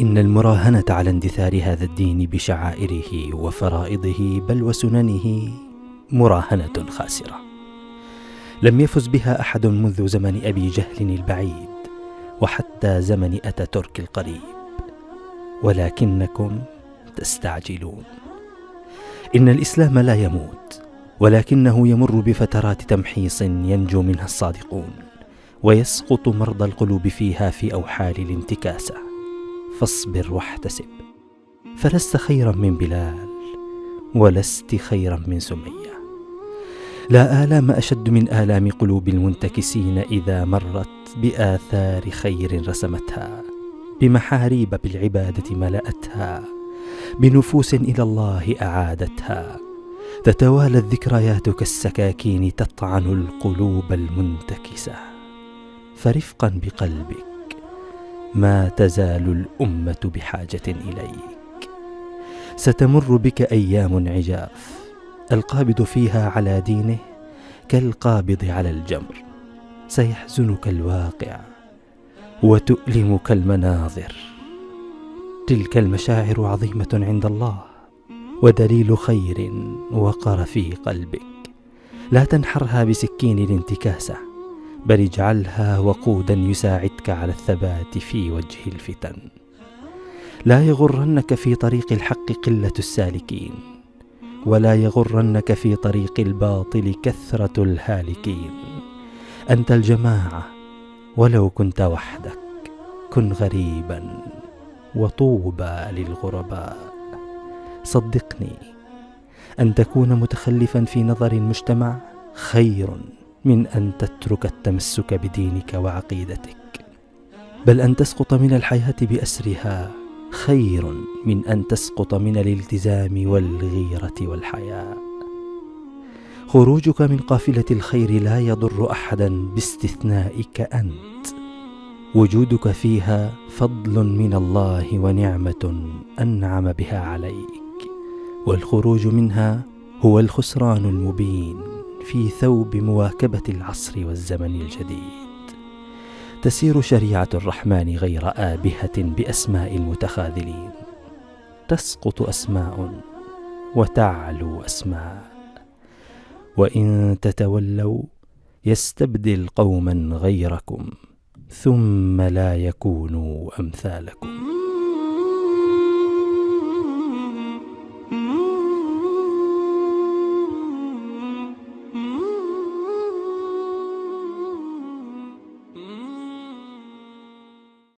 إن المراهنة على اندثار هذا الدين بشعائره وفرائضه بل وسننه مراهنة خاسرة. لم يفز بها أحد منذ زمن أبي جهل البعيد وحتى زمن أتاتورك القريب. ولكنكم تستعجلون. إن الإسلام لا يموت ولكنه يمر بفترات تمحيص ينجو منها الصادقون ويسقط مرضى القلوب فيها في أوحال الانتكاسة. فاصبر واحتسب فلست خيرا من بلال ولست خيرا من سمية. لا آلام أشد من آلام قلوب المنتكسين إذا مرت بآثار خير رسمتها بمحاريب بالعبادة ملأتها بنفوس إلى الله أعادتها. تتوالى الذكريات كالسكاكين تطعن القلوب المنتكسة. فرفقا بقلبك ما تزال الأمة بحاجة إليك. ستمر بك أيام عجاف القابض فيها على دينه كالقابض على الجمر. سيحزنك الواقع وتؤلمك المناظر. تلك المشاعر عظيمة عند الله ودليل خير وقر في قلبك. لا تنحرها بسكين الانتكاسة. بل اجعلها وقودا يساعدك على الثبات في وجه الفتن. لا يغرنك في طريق الحق قلة السالكين ولا يغرنك في طريق الباطل كثرة الهالكين. أنت الجماعة ولو كنت وحدك كن غريبا وطوبى للغرباء. صدقني أن تكون متخلفا في نظر المجتمع خير من أن تترك التمسك بدينك وعقيدتك بل أن تسقط من الحياة بأسرها خير من أن تسقط من الالتزام والغيرة والحياء. خروجك من قافلة الخير لا يضر أحدا باستثنائك أنت. وجودك فيها فضل من الله ونعمة أنعم بها عليك والخروج منها هو الخسران المبين. في ثوب مواكبة العصر والزمن الجديد. تسير شريعة الرحمن غير آبهة بأسماء المتخاذلين. تسقط أسماء وتعلو أسماء. وإن تتولوا يستبدل قوما غيركم ثم لا يكونوا أمثالكم.